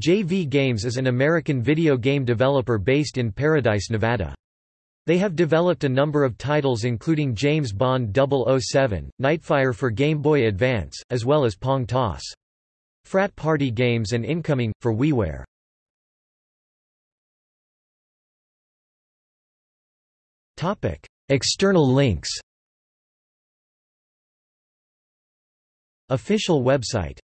JV Games is an American video game developer based in Paradise, Nevada. They have developed a number of titles including James Bond 007, Nightfire for Game Boy Advance, as well as Pong Toss. Frat Party Games and Incoming, for WiiWare. External links Official website